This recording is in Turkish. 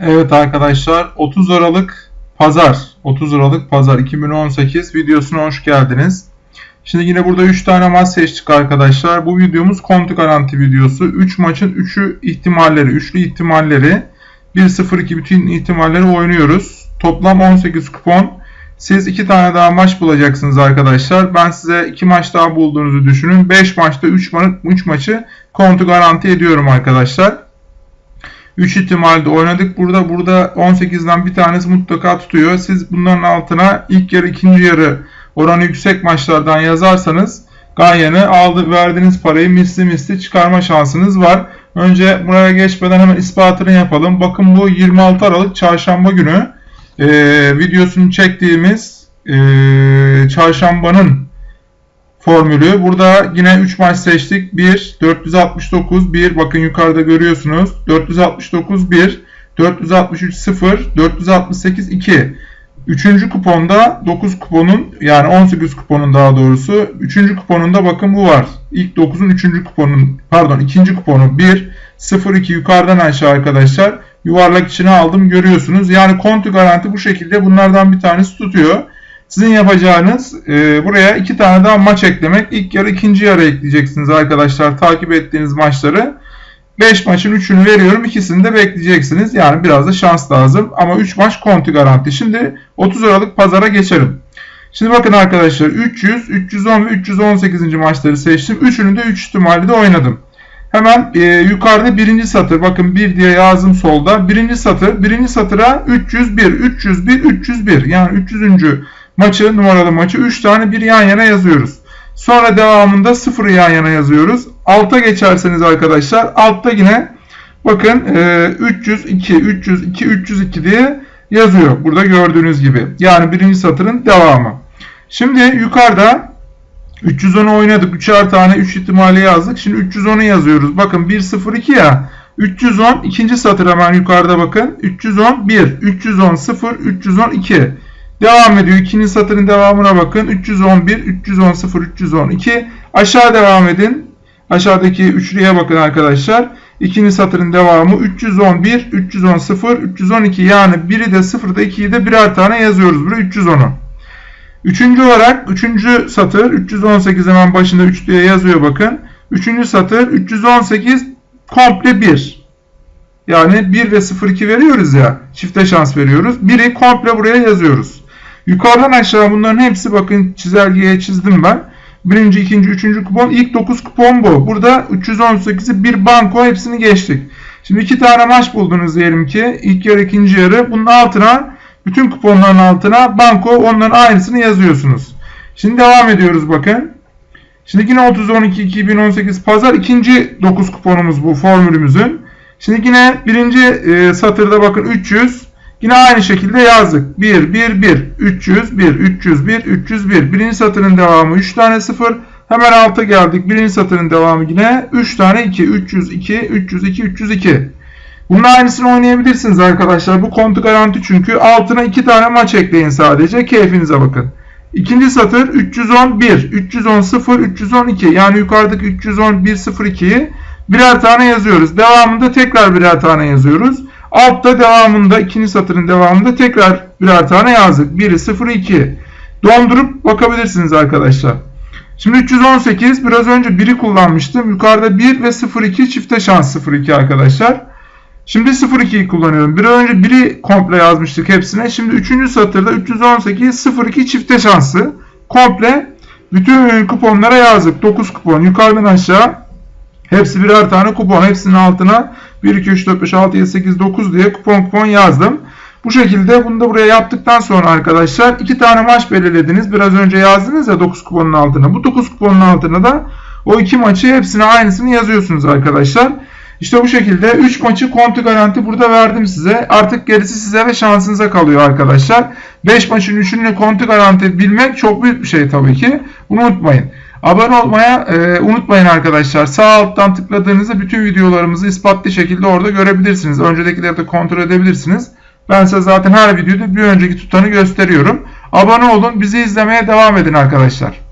Evet arkadaşlar 30 Aralık Pazar 30 Aralık Pazar 2018 videosuna hoş geldiniz. Şimdi yine burada 3 tane maç seçtik arkadaşlar. Bu videomuz kontu garanti videosu. 3 maçın 3'ü ihtimalleri, üçlü ihtimalleri 1-0-2 bütün ihtimalleri oynuyoruz. Toplam 18 kupon. Siz 2 tane daha maç bulacaksınız arkadaşlar. Ben size 2 maç daha bulduğunuzu düşünün. 5 maçta 3 ma 3 maçı kontu garanti ediyorum arkadaşlar. 3 ihtimalde oynadık. Burada burada 18'den bir tanesi mutlaka tutuyor. Siz bunların altına ilk yarı ikinci yarı oranı yüksek maçlardan yazarsanız Ganyan'ı aldı verdiğiniz parayı misli misli çıkarma şansınız var. Önce buraya geçmeden hemen ispatını yapalım. Bakın bu 26 Aralık çarşamba günü e, videosunu çektiğimiz e, çarşambanın formülü. Burada yine 3 maç seçtik. 1, 469, 1. Bakın yukarıda görüyorsunuz. 469, 1. 463, 0. 468, 2. Üçüncü kuponda 9 kuponun yani 18 kuponun daha doğrusu. Üçüncü kuponunda bakın bu var. İlk 9'un üçüncü kuponun pardon ikinci kuponu 1, 0, 2 yukarıdan aşağı arkadaşlar. Yuvarlak içine aldım görüyorsunuz. Yani kontu garanti bu şekilde bunlardan bir tanesi tutuyor. Sizin yapacağınız e, buraya iki tane daha maç eklemek. İlk yarı ikinci yarı ekleyeceksiniz arkadaşlar takip ettiğiniz maçları. 5 maçın 3'ünü veriyorum. ikisini de bekleyeceksiniz. Yani biraz da şans lazım. Ama 3 maç konti garanti. Şimdi 30 Aralık pazara geçelim. Şimdi bakın arkadaşlar 300, 310 ve 318. maçları seçtim. Üçünü de 3 ihtimali de oynadım. Hemen e, yukarıda birinci satır bakın 1 diye yazdım solda. Birinci satır, birinci satıra 301, 301, 301 yani 300. maçı numaralı maçı 3 tane bir yan yana yazıyoruz. Sonra devamında 0'ı yan yana yazıyoruz. Alta geçerseniz arkadaşlar altta yine bakın e, 302, 302, 302 diye yazıyor. Burada gördüğünüz gibi. Yani birinci satırın devamı. Şimdi yukarıda 310'u oynadık. 3'er tane 3 ihtimali yazdık. Şimdi 310'u yazıyoruz. Bakın 102 ya. 310 ikinci satır hemen yukarıda bakın. 310 1, 310 0, 310 2. Devam ediyor. İkinci satırın devamına bakın. 311, 310 0, 312. Aşağı devam edin. Aşağıdaki üçlüye bakın arkadaşlar. İkinci satırın devamı 311, 310 0, 312 yani biri de 0'da 2'yi de birer tane yazıyoruz buraya 310'u. Üçüncü olarak üçüncü satır 318 hemen başında 3 diye yazıyor bakın. Üçüncü satır 318 komple 1. Yani 1 ve 0-2 veriyoruz ya. Çifte şans veriyoruz. 1'i komple buraya yazıyoruz. Yukarıdan aşağı bunların hepsi bakın çizelgeye çizdim ben. Birinci, ikinci, üçüncü kupon. ilk 9 kupon bu. Burada 318'i bir banko hepsini geçtik. Şimdi iki tane maç buldunuz diyelim ki. İlk yarı, ikinci yarı. Bunun altına bütün kuponların altına banko onların aynısını yazıyorsunuz. Şimdi devam ediyoruz bakın. Şimdi yine 30-12-2018 pazar ikinci 9 kuponumuz bu formülümüzün. Şimdi yine birinci e, satırda bakın 300. Yine aynı şekilde yazdık. 1, 1, 1, 300, 1, 301, 301. Birinci satırın devamı 3 tane 0. Hemen alta geldik. Birinci satırın devamı yine 3 tane 2, 302, 302, 302. Bunun aynısını oynayabilirsiniz arkadaşlar. Bu kontu garanti çünkü. Altına 2 tane maç ekleyin sadece. Keyfinize bakın. İkinci satır 311, 310 0, 312. Yani yukarıdaki 311 02'yi birer tane yazıyoruz. Devamında tekrar birer tane yazıyoruz. Altta devamında ikinci satırın devamında tekrar birer tane yazdık. Biri 0 2. Dondurup bakabilirsiniz arkadaşlar. Şimdi 318 biraz önce 1'i kullanmıştım. Yukarıda 1 ve 02 çifte şans 02 arkadaşlar. Şimdi 02'yi kullanıyorum. Bir önce 1'i komple yazmıştık hepsine. Şimdi 3. satırda 318 02 çifte şansı. Komple bütün kuponlara yazdık. 9 kupon yukarıdan aşağı. Hepsi birer tane kupon. Hepsinin altına 1, 2, 3, 4, 5, 6, 7, 8, 9 diye kupon kupon yazdım. Bu şekilde bunu da buraya yaptıktan sonra arkadaşlar iki tane maç belirlediniz. Biraz önce yazdınız ya 9 kuponun altına. Bu 9 kuponun altına da o iki maçı hepsine aynısını yazıyorsunuz arkadaşlar. İşte bu şekilde 3 maçı kontu garanti burada verdim size. Artık gerisi size ve şansınıza kalıyor arkadaşlar. 5 maçın 3'ünü kontu garanti bilmek çok büyük bir şey tabii ki. Bunu unutmayın. Abone olmaya e, unutmayın arkadaşlar. Sağ alttan tıkladığınızda bütün videolarımızı ispatlı şekilde orada görebilirsiniz. Öncedekileri de kontrol edebilirsiniz. Ben size zaten her videoda bir önceki tutanı gösteriyorum. Abone olun, bizi izlemeye devam edin arkadaşlar.